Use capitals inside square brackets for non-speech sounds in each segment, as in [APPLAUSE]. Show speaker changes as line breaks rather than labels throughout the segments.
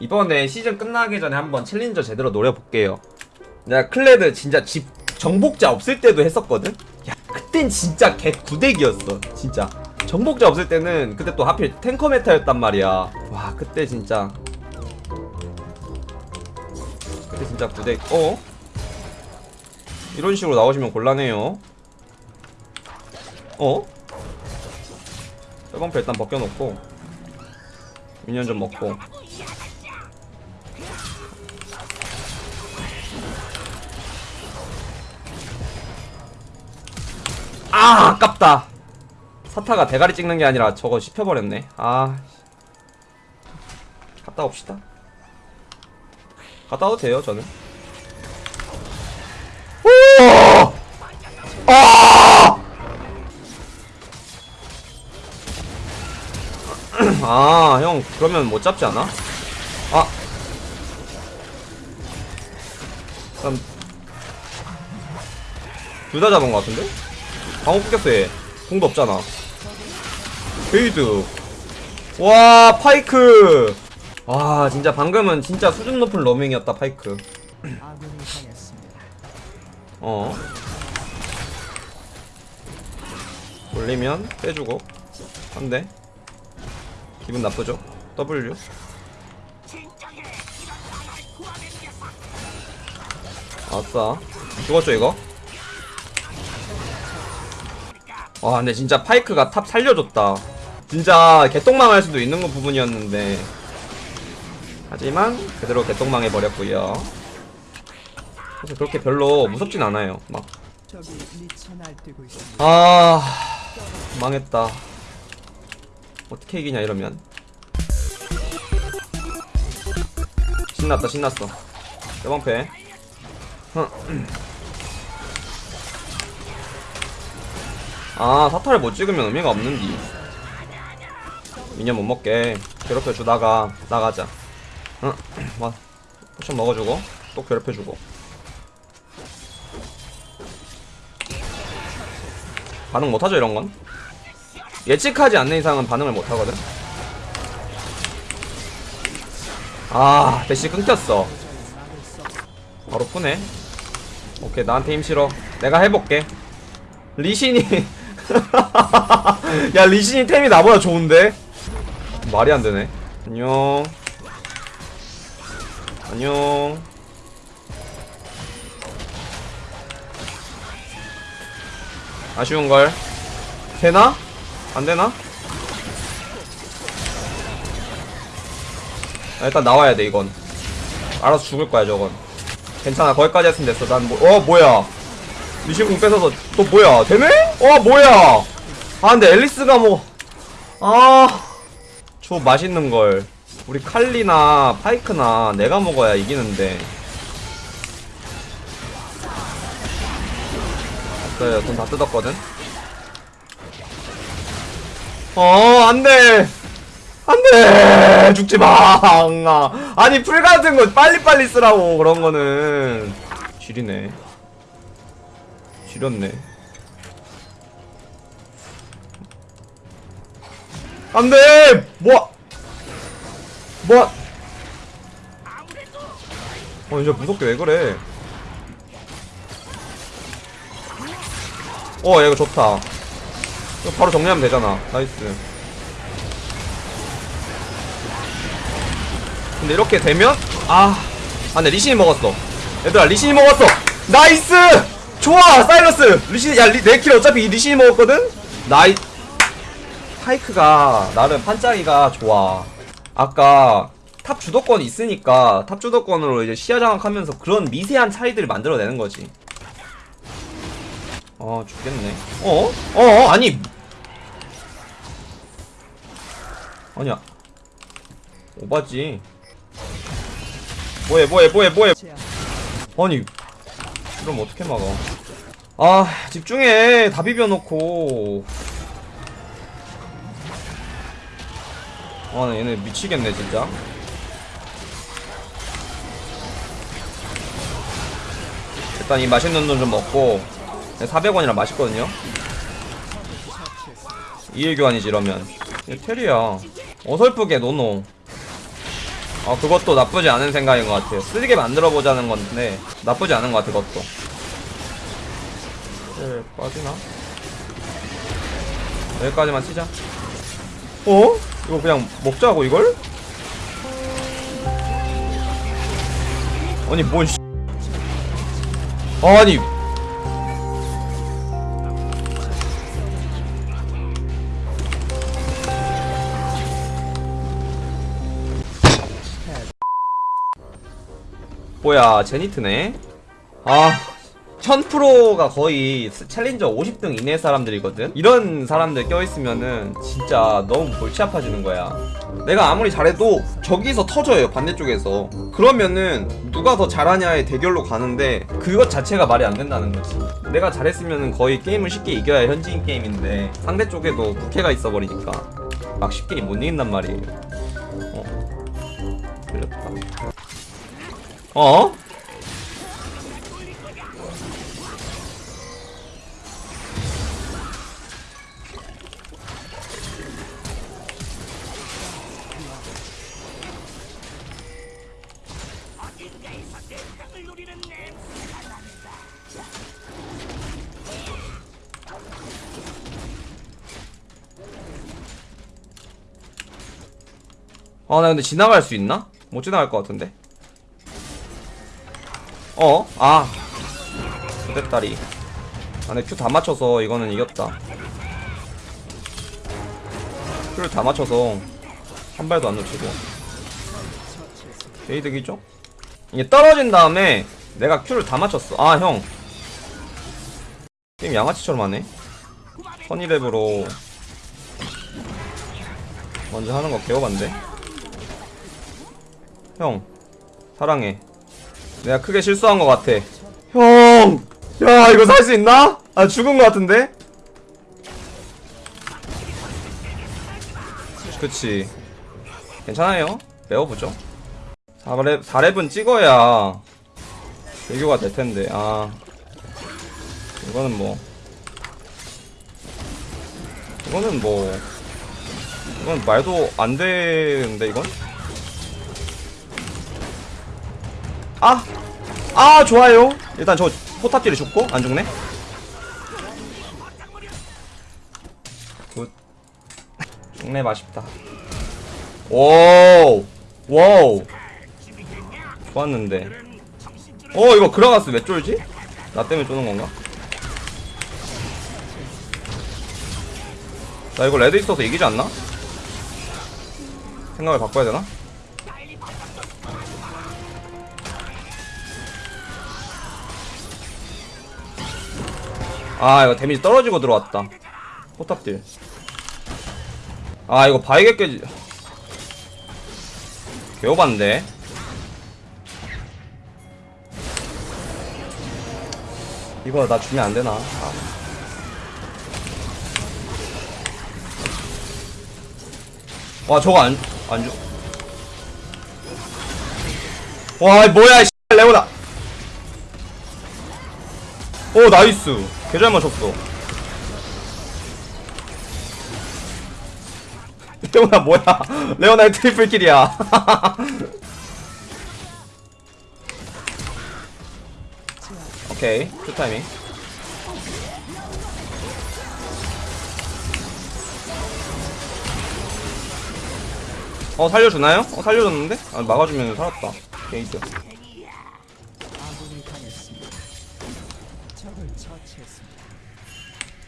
이번에 시즌 끝나기 전에 한번 challenger 제대로 노려볼게요 내가 클레드 진짜 집 정복자 없을 때도 했었거든? 야 그땐 진짜 개 구대기였어 진짜 정복자 없을 때는 그때 또 하필 탱커 meta였단 말이야 와 그때 진짜 그때 진짜 구대 어? 이런 식으로 나오시면 곤란해요 어? 세번표 일단 벗겨놓고 미니언 좀 먹고 아 아깝다 사타가 대가리 찍는 게 아니라 저거 씹혀버렸네 아 갔다 옵시다 갔다 와도 돼요 저는 오! 아! [CLEARS THROAT] 아, 형, 그러면 못 잡지 않아? 아. 그럼, 둘다 잡은 것 같은데? 방어 끊겼어, 얘. 궁도 없잖아. 베이드. 와, 파이크! 와, 진짜 방금은 진짜 수준 높은 roaming이었다, 파이크. 어. 올리면 빼주고 한 대. 기분 나쁘죠? W. 아싸. 죽었죠 이거? 와 근데 진짜 파이크가 top 살려줬다. 진짜 개똥망할 수도 있는 거 부분이었는데 하지만 그대로 개똥망해 버렸고요. 사실 그렇게 별로 무섭진 않아요. 막. 아 망했다 어떻게 이기냐 이러면 신났다 신났어 대방패 아 사타를 못 찍으면 의미가 없는디. 미니언 못 먹게. 괴롭혀 주다가. 나가자. 응, [CLEARS THROAT] 와. potion 먹어주고 또 괴롭혀주고. 반응 못하죠 이런 건? 예측하지 않는 이상은 반응을 못하거든? 아 대시 끊겼어. 바로 푸네. 오케이 나한테 힘 실어. 내가 해볼게. 리신이 [LAUGHS] [LAUGHS] 야 리신이 템이 나보다 좋은데? 말이 안 되네. 안녕. 안녕. 아쉬운걸. 되나? 안되나? 아, 일단 나와야 돼 이건. 알아서 죽을 거야 저건. 괜찮아 거기까지 했으면 됐어. 난 뭐, 어 뭐야? 미신궁 뺏어서 또 뭐야? 되네? 어 뭐야? 아 근데 앨리스가 뭐아저 맛있는 걸. 우리 칼리나 파이크나 내가 먹어야 이기는데. 없어요 돈다 뜯었거든. 어 안돼! 안돼! 죽지마! 아니 풀 같은 거 빨리빨리 쓰라고 그런 거는. 지리네. 지렸네 안돼! 뭐야 뭐야 어 이제 무섭게 왜 그래? 어 야, 이거 좋다. 이거 바로 정리하면 되잖아. nice. 근데 이렇게 되면? 아 아, 근데 리신이 먹었어. 얘들아 리신이 먹었어. 나이스! 좋아 사이러스! 리신 야내 킬 어차피 이 리신이 먹었거든? 나이 파이크가 나름 판짜기가 좋아. 아까 탑 주도권이 있으니까 탑 주도권으로 이제 시야 장악하면서 그런 미세한 차이들을 만들어내는 거지. 어 죽겠네. 어? 어? 아니! 아니야. 오바지. 뭐해 뭐해 뭐해 뭐해. 아니 그럼 어떻게 막아? 아 집중해. 다 비벼놓고 아나 얘네 미치겠네 진짜. 일단 이 맛있는 돈 좀 먹고 400원이라 맛있거든요. 이해 교환이지 이러면. 테리야. 어설프게 노노. 어 그것도 나쁘지 않은 생각인 것 같아요. 쓰게 만들어 보자는 건데 나쁘지 않은 것 같아 그것도. 네, 빠지나? 여기까지만 치자 어? 이거 그냥 먹자고 이걸? 아니 뭔 씨. 아니 뭐야 제니트네 아 1000%가 거의 스- 챌린저 50등 이내 사람들이거든? 이런 사람들 껴있으면은 진짜 너무 골치 아파지는 거야. 내가 아무리 잘해도 저기서 터져요 반대쪽에서. 그러면은 누가 더 잘하냐의 대결로 가는데 그것 자체가 말이 안 된다는 거지. 내가 잘했으면은 거의 게임을 쉽게 이겨야 현지인 게임인데 상대 쪽에도 국회가 있어버리니까 막 쉽게 못 이긴단 말이에요. 어. 그렇다. 어? 아, 나 근데 지나갈 수 있나? 못 지나갈 것 같은데. 어? 아. 그대다리. 아, 내큐다 맞춰서 이거는 이겼다. 큐를 다 맞춰서 한 발도 안 놓치고. 게이득이죠? 이게 떨어진 다음에 내가 큐를 다 맞췄어. 아, 형. 게임 양아치처럼 하네. 선이랩으로 먼저 하는 거 개워반데. 형 사랑해. 내가 크게 실수한 것 같아. 형! 야 이거 살 수 있나? 아 죽은 것 같은데? 그치. 괜찮아요. 배워보죠. 4렙, 4렙은 찍어야 대교가 될텐데. 아. 이거는 뭐. 이거는 뭐. 이건 말도 안 되는데 이건? 아! 아 좋아요 일단 저 포탑 deal이 죽고 안 죽네 good 죽네 맛있다 오우 wow 좋았는데 어 이거 그라가스 왜 쫄지? 나 때문에 쪼는 건가? 나 이거 red 있어서 이기지 않나? 생각을 바꿔야 되나? 아 이거 데미지 떨어지고 들어왔다. 포탑 deal. 아 이거 깨지 개오반데. 이거 나 주면 안되나? 아. 와 저거 안, 안 주. 와 뭐야 이 레오나. 오 나이스 개잘 맞췄어. [LAUGHS] 레오나 뭐야? [LAUGHS] 레오나의 triple kill이야. [LAUGHS] 오케이 good 타이밍. 어 살려주나요? 어 살려줬는데? 아 막아주면 살았다. 게이트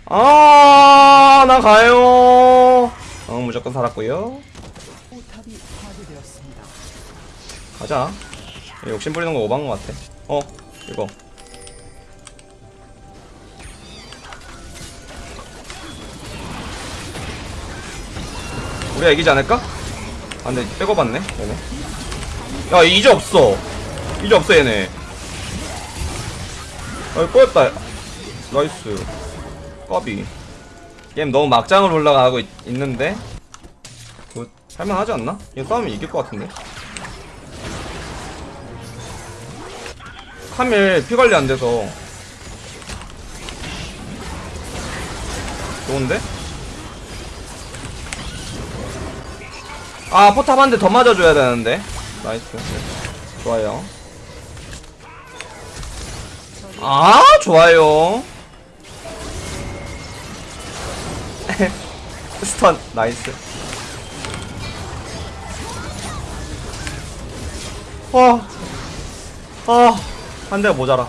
아,
나 가요. 어, 무조건 살았고요. 가자. 욕심 부리는 거 오반 것 같아. 어, 이거. 우리가 이기지 않을까? 아, 근데 빼고봤네, 얘네. 야, 이제 없어. 이제 없어, 얘네. 아, 꼬였다. Nice. 까비. 게임 너무 막장으로 올라가고 있, 있는데? Good. 할만하지 않나? 이거 싸우면 이길 것 같은데? 카밀 피 관리 안 돼서 좋은데? 아 포탑 한 대 더 맞아줘야 되는데 나이스 좋아요 아 좋아요 [LAUGHS] 스턴 나이스 와, 아, 한 대가 모자라.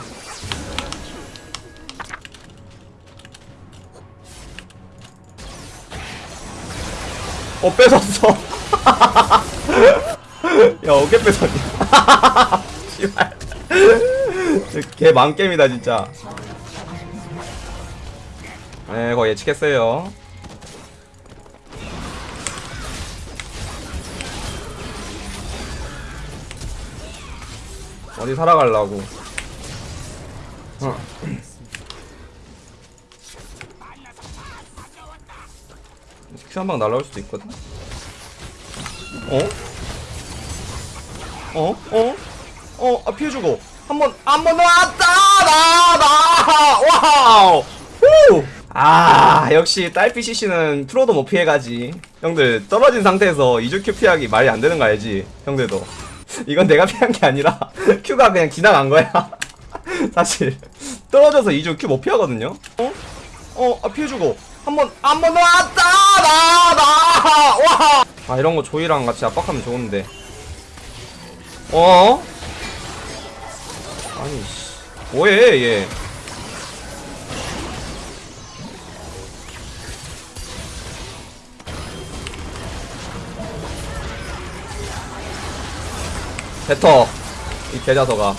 어, 뺏었어. [LAUGHS] 야, 어깨 뺏었냐. 걔 망게임이다, 진짜. 네, 거의 예측했어요. 어디 살아가려고. 어. Q 한방 날라올 수도 있거든. 어? 어? 어? 어? 아 피해주고 한번 한번 왔다 나나 wow 후! 아 역시 딸피 CC는 프로도 못 피해가지 형들 떨어진 상태에서 이즈 Q 피하기 말이 안 되는 거 알지 형들도 [LAUGHS] 이건 내가 피한 게 아니라 [LAUGHS] Q가 그냥 지나간 거야 [LAUGHS] 사실 떨어져서 이즈 Q 못 피하거든요 어? 어? 아 피해주고 한번 한번 왔다 나나 와! 아 이런 거 조이랑 같이 압박하면 좋은데 어? 아니 씨 뭐해 얘 뱉어 이 개자서가.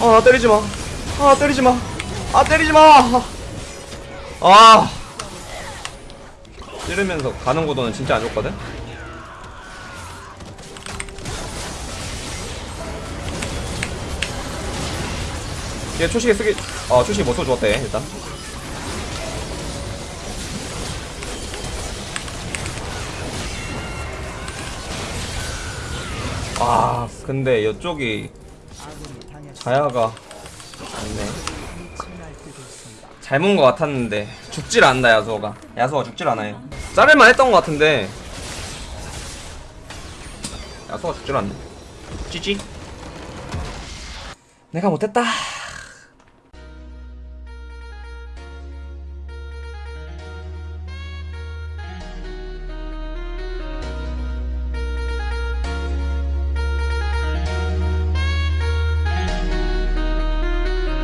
아 때리지마. 아 때리지마. 아 때리지마. 아. 찌르면서 가는 구도는 진짜 안 좋거든? 얘 초식에 쓰기 어 초식에 못 써 주었대 일단 아 근데 이쪽이. 자야가 맞네. 잘문것 같았는데 죽질 않는다 야수가. 야수가 죽질 않아요. 자를만 했던 것 같은데. 야수가 죽질 않네. 찌찌. 내가 못했다